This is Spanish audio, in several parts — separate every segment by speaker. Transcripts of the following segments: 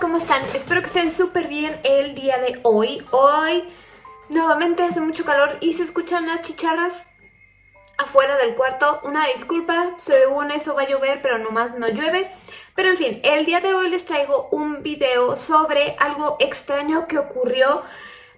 Speaker 1: ¿cómo están? Espero que estén súper bien el día de hoy. Hoy nuevamente hace mucho calor y se escuchan las chicharras afuera del cuarto. Una disculpa, según eso va a llover, pero nomás no llueve. Pero en fin, el día de hoy les traigo un video sobre algo extraño que ocurrió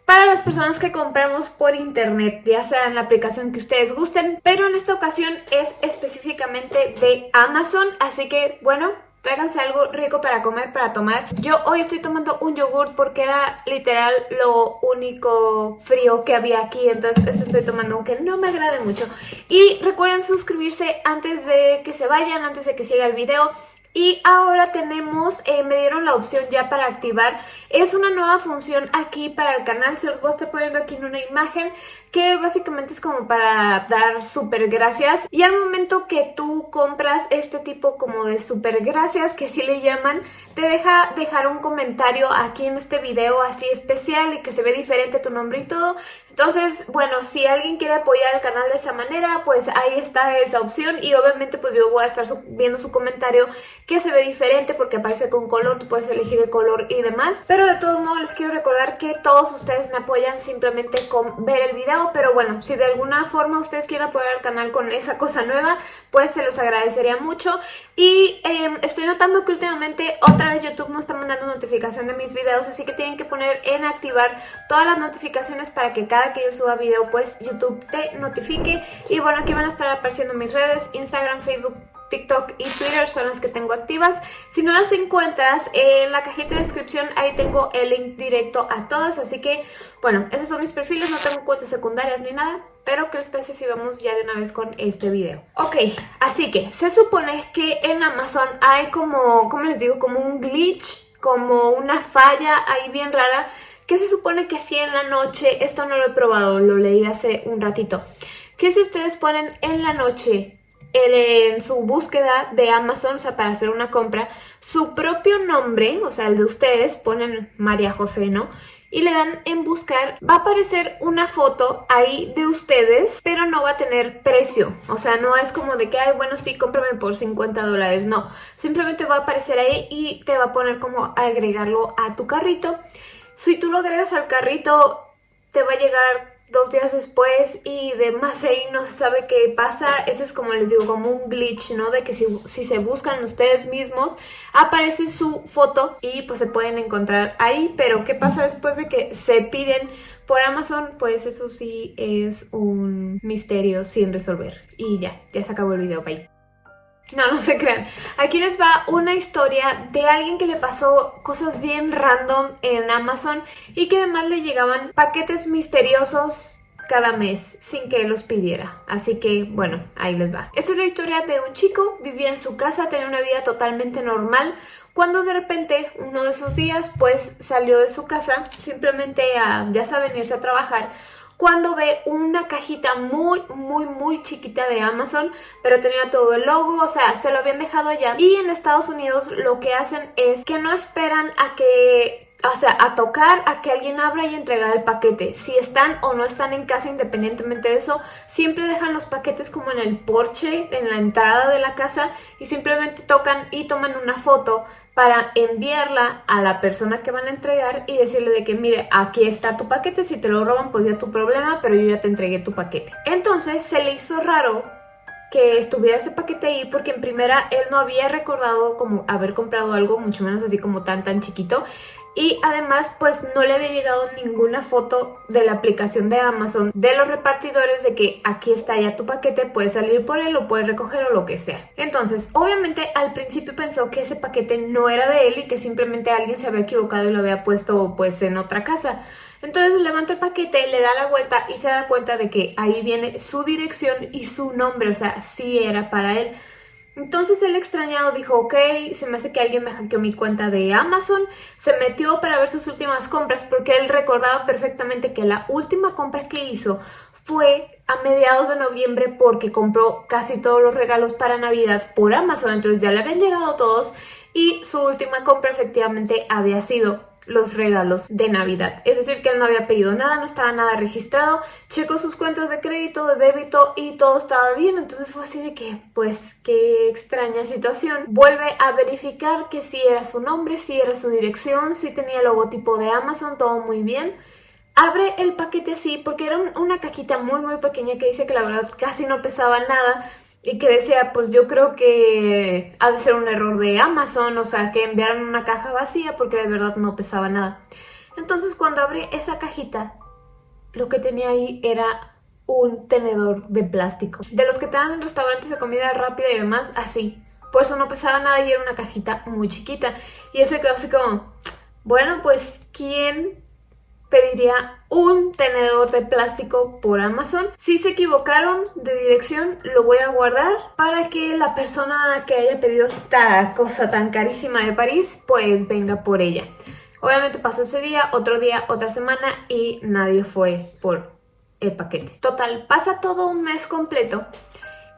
Speaker 1: para las personas que compramos por internet, ya sea en la aplicación que ustedes gusten, pero en esta ocasión es específicamente de Amazon, así que bueno, tráiganse algo rico para comer, para tomar. Yo hoy estoy tomando un yogur porque era literal lo único frío que había aquí, entonces este estoy tomando aunque no me agrade mucho. Y recuerden suscribirse antes de que se vayan, antes de que siga el video. Y ahora tenemos, eh, me dieron la opción ya para activar, es una nueva función aquí para el canal, se los voy a estar poniendo aquí en una imagen que básicamente es como para dar super gracias. Y al momento que tú compras este tipo como de super gracias que así le llaman te deja dejar un comentario aquí en este video así especial y que se ve diferente tu nombre y todo entonces, bueno, si alguien quiere apoyar el canal de esa manera, pues ahí está esa opción y obviamente pues yo voy a estar viendo su comentario que se ve diferente porque aparece con color, tú puedes elegir el color y demás. Pero de todos modos les quiero recordar que todos ustedes me apoyan simplemente con ver el video, pero bueno, si de alguna forma ustedes quieren apoyar al canal con esa cosa nueva, pues se los agradecería mucho. Y em, estoy notando que últimamente otra vez YouTube no está mandando notificación de mis videos, así que tienen que poner en activar todas las notificaciones para que cada que yo suba video pues YouTube te notifique. Y bueno, aquí van a estar apareciendo mis redes, Instagram, Facebook, TikTok y Twitter son las que tengo activas. Si no las encuentras, en la cajita de descripción ahí tengo el link directo a todas. Así que, bueno, esos son mis perfiles, no tengo cuentas secundarias ni nada. Pero ¿qué les parece si vamos ya de una vez con este video? Ok, así que se supone que en Amazon hay como, ¿cómo les digo? Como un glitch, como una falla ahí bien rara que se supone que si en la noche, esto no lo he probado, lo leí hace un ratito, que si ustedes ponen en la noche en su búsqueda de Amazon, o sea, para hacer una compra, su propio nombre, o sea, el de ustedes, ponen María José, ¿no? Y le dan en buscar, va a aparecer una foto ahí de ustedes, pero no va a tener precio. O sea, no es como de que, ay, bueno, sí, cómprame por 50 dólares. No, simplemente va a aparecer ahí y te va a poner como agregarlo a tu carrito. Si tú lo agregas al carrito, te va a llegar dos días después y de más ahí no se sabe qué pasa. Ese es como les digo, como un glitch, ¿no? De que si, si, se buscan ustedes mismos, aparece su foto y pues se pueden encontrar ahí. Pero ¿qué pasa después de que se piden por Amazon? Pues eso sí es un misterio sin resolver. Y ya, ya se acabó el video, bye. No, no se crean. Aquí les va una historia de alguien que le pasó cosas bien random en Amazon y que además le llegaban paquetes misteriosos cada mes sin que los pidiera. Así que, bueno, ahí les va. Esta es la historia de un chico, vivía en su casa, tenía una vida totalmente normal, cuando de repente, uno de esos días, pues salió de su casa simplemente a, ya saben, irse a trabajar cuando ve una cajita muy, muy, muy chiquita de Amazon, pero tenía todo el logo, o sea, se lo habían dejado allá. Y en Estados Unidos lo que hacen es que no esperan a que o sea, a tocar, a que alguien abra y entregar el paquete. Si están o no están en casa, independientemente de eso, siempre dejan los paquetes como en el porche, en la entrada de la casa y simplemente tocan y toman una foto para enviarla a la persona que van a entregar y decirle de que mire, aquí está tu paquete, si te lo roban pues ya tu problema, pero yo ya te entregué tu paquete. Entonces se le hizo raro que estuviera ese paquete ahí porque en primera él no había recordado como haber comprado algo mucho menos así como tan tan chiquito y además pues no le había llegado ninguna foto de la aplicación de Amazon de los repartidores de que aquí está ya tu paquete, puedes salir por él o puedes recoger o lo que sea. Entonces obviamente al principio pensó que ese paquete no era de él y que simplemente alguien se había equivocado y lo había puesto pues en otra casa. Entonces levanta el paquete, le da la vuelta y se da cuenta de que ahí viene su dirección y su nombre, o sea, sí era para él. Entonces el extrañado dijo, ok, se me hace que alguien me hackeó mi cuenta de Amazon, se metió para ver sus últimas compras porque él recordaba perfectamente que la última compra que hizo fue a mediados de noviembre porque compró casi todos los regalos para Navidad por Amazon, entonces ya le habían llegado todos y su última compra efectivamente había sido los regalos de Navidad. Es decir, que él no había pedido nada, no estaba nada registrado, checó sus cuentas de crédito, de débito y todo estaba bien. Entonces fue así de que, pues, qué extraña situación. Vuelve a verificar que sí era su nombre, sí era su dirección, sí tenía el logotipo de Amazon, todo muy bien. Abre el paquete así porque era una cajita muy muy pequeña que dice que la verdad casi no pesaba nada y que decía, pues yo creo que ha de ser un error de Amazon, o sea, que enviaron una caja vacía porque de verdad no pesaba nada. Entonces cuando abrí esa cajita, lo que tenía ahí era un tenedor de plástico. De los que te dan en restaurantes de comida rápida y demás, así. Por eso no pesaba nada y era una cajita muy chiquita. Y él se quedó así como, bueno, pues, ¿quién pediría un tenedor de plástico por Amazon. Si se equivocaron de dirección, lo voy a guardar para que la persona que haya pedido esta cosa tan carísima de París, pues venga por ella. Obviamente pasó ese día, otro día, otra semana y nadie fue por el paquete. Total, pasa todo un mes completo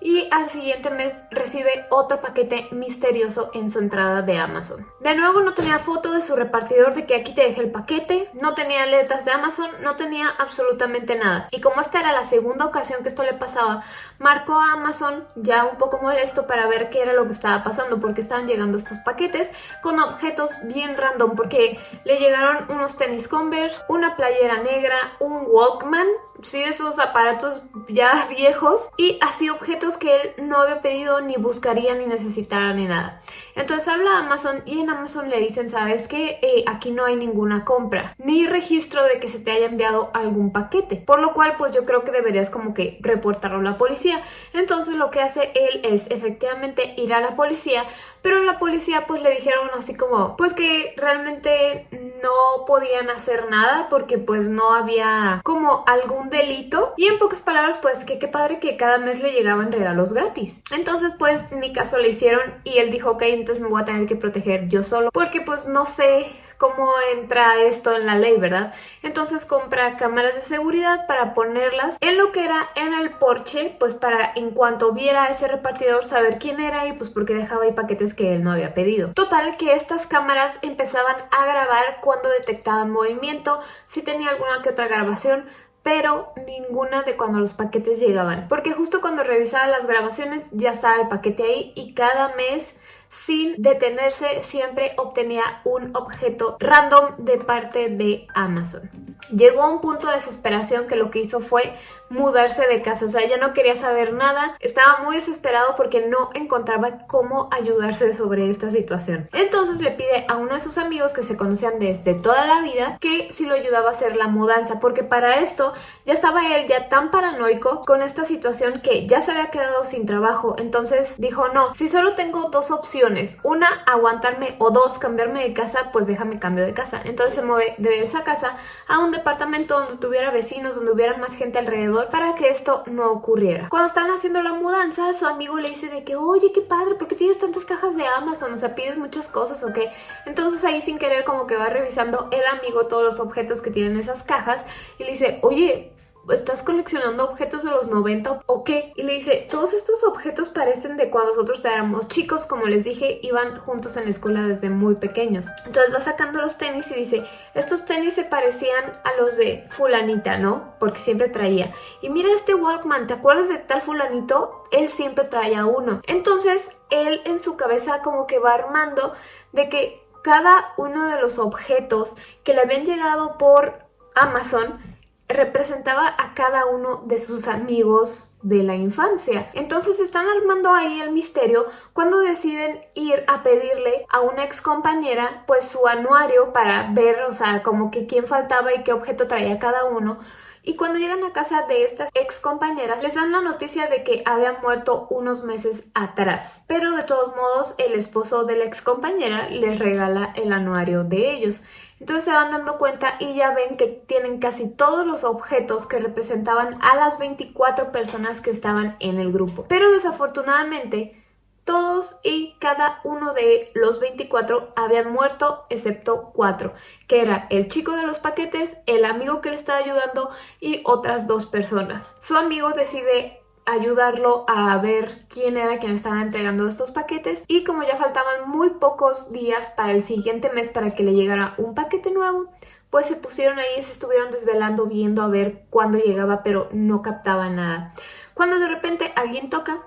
Speaker 1: y al siguiente mes recibe otro paquete misterioso en su entrada de Amazon. De nuevo no tenía foto de su repartidor de que aquí te dejé el paquete, no tenía letras de Amazon, no tenía absolutamente nada. Y como esta era la segunda ocasión que esto le pasaba, marcó a Amazon ya un poco molesto para ver qué era lo que estaba pasando porque estaban llegando estos paquetes con objetos bien random porque le llegaron unos tenis Converse, una playera negra, un Walkman sí esos aparatos ya viejos y así objetos que él no había pedido ni buscaría ni necesitara ni nada. Entonces habla a Amazon y en Amazon le dicen, ¿sabes que eh, aquí no hay ninguna compra, ni registro de que se te haya enviado algún paquete. Por lo cual, pues yo creo que deberías como que reportarlo a la policía. Entonces lo que hace él es efectivamente ir a la policía, pero la policía pues le dijeron así como, pues que realmente no podían hacer nada porque pues no había como algún delito. Y en pocas palabras, pues que qué padre que cada mes le llegaban regalos gratis. Entonces pues ni caso le hicieron y él dijo, ok, entonces me voy a tener que proteger yo solo porque pues no sé cómo entra esto en la ley, ¿verdad? Entonces compra cámaras de seguridad para ponerlas en lo que era en el porche, pues para en cuanto viera a ese repartidor saber quién era y pues porque dejaba ahí paquetes que él no había pedido. Total que estas cámaras empezaban a grabar cuando detectaban movimiento, si tenía alguna que otra grabación, pero ninguna de cuando los paquetes llegaban. Porque justo cuando revisaba las grabaciones ya estaba el paquete ahí y cada mes sin detenerse siempre obtenía un objeto random de parte de Amazon. Llegó a un punto de desesperación que lo que hizo fue mudarse de casa, o sea, ya no quería saber nada, estaba muy desesperado porque no encontraba cómo ayudarse sobre esta situación. Entonces le pide a uno de sus amigos que se conocían desde toda la vida que si lo ayudaba a hacer la mudanza, porque para esto ya estaba él ya tan paranoico con esta situación que ya se había quedado sin trabajo, entonces dijo no, si solo tengo dos opciones, una aguantarme o dos cambiarme de casa, pues déjame cambio de casa. Entonces se mueve de esa casa a un departamento donde tuviera vecinos, donde hubiera más gente alrededor para que esto no ocurriera. Cuando están haciendo la mudanza, su amigo le dice de que, oye, qué padre, ¿por qué tienes tantas cajas de Amazon? O sea, pides muchas cosas, ¿o qué? Entonces ahí sin querer como que va revisando el amigo todos los objetos que tienen esas cajas y le dice, oye, ¿estás coleccionando objetos de los 90 o qué? Y le dice, todos estos objetos parecen de cuando nosotros éramos chicos, como les dije, iban juntos en la escuela desde muy pequeños. Entonces va sacando los tenis y dice, estos tenis se parecían a los de fulanita, ¿no? Porque siempre traía. Y mira este Walkman, ¿te acuerdas de tal fulanito? Él siempre traía uno. Entonces él en su cabeza como que va armando de que cada uno de los objetos que le habían llegado por Amazon representaba a cada uno de sus amigos de la infancia. Entonces están armando ahí el misterio cuando deciden ir a pedirle a una ex compañera pues su anuario para ver, o sea, como que quién faltaba y qué objeto traía cada uno. Y cuando llegan a casa de estas ex compañeras, les dan la noticia de que habían muerto unos meses atrás. Pero de todos modos, el esposo de la ex compañera les regala el anuario de ellos. Entonces se van dando cuenta y ya ven que tienen casi todos los objetos que representaban a las 24 personas que estaban en el grupo. Pero desafortunadamente todos y cada uno de los 24 habían muerto excepto cuatro, que era el chico de los paquetes, el amigo que le estaba ayudando y otras dos personas. Su amigo decide ayudarlo a ver quién era quien estaba entregando estos paquetes y como ya faltaban muy pocos días para el siguiente mes para que le llegara un paquete nuevo, pues se pusieron ahí y se estuvieron desvelando viendo a ver cuándo llegaba, pero no captaba nada. Cuando de repente alguien toca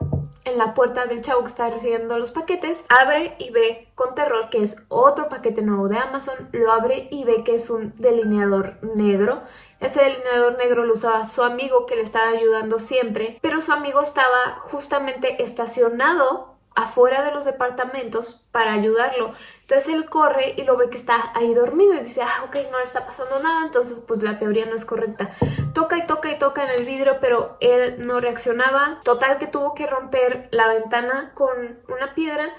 Speaker 1: en la puerta del chavo que está recibiendo los paquetes, abre y ve con terror que es otro paquete nuevo de Amazon, lo abre y ve que es un delineador negro. Ese delineador negro lo usaba su amigo que le estaba ayudando siempre, pero su amigo estaba justamente estacionado afuera de los departamentos para ayudarlo. Entonces él corre y lo ve que está ahí dormido y dice, ah, ok, no le está pasando nada, entonces pues la teoría no es correcta. Toca y toca y toca en el vidrio, pero él no reaccionaba. Total que tuvo que romper la ventana con una piedra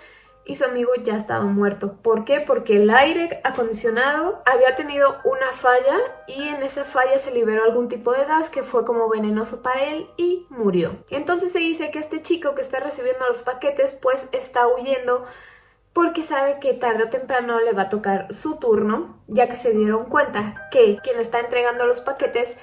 Speaker 1: y su amigo ya estaba muerto. ¿Por qué? Porque el aire acondicionado había tenido una falla y en esa falla se liberó algún tipo de gas que fue como venenoso para él y murió. Entonces se dice que este chico que está recibiendo los paquetes pues está huyendo porque sabe que tarde o temprano le va a tocar su turno, ya que se dieron cuenta que quien está entregando los paquetes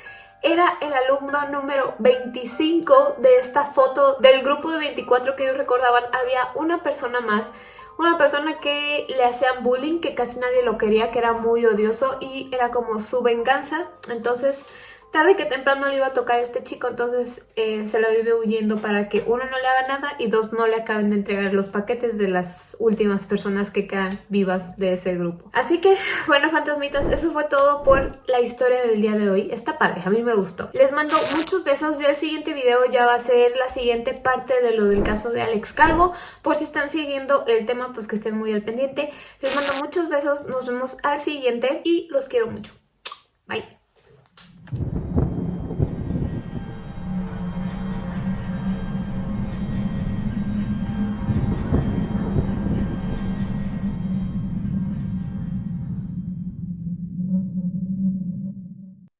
Speaker 1: era el alumno número 25 de esta foto del grupo de 24 que ellos recordaban. Había una persona más, una persona que le hacían bullying, que casi nadie lo quería, que era muy odioso y era como su venganza. Entonces tarde que temprano le iba a tocar a este chico, entonces eh, se lo vive huyendo para que uno no le haga nada y dos no le acaben de entregar los paquetes de las últimas personas que quedan vivas de ese grupo. Así que, bueno, fantasmitas, eso fue todo por la historia del día de hoy. Está padre, a mí me gustó. Les mando muchos besos y el siguiente video ya va a ser la siguiente parte de lo del caso de Alex Calvo. Por si están siguiendo el tema, pues que estén muy al pendiente. Les mando muchos besos, nos vemos al siguiente y los quiero mucho. Bye.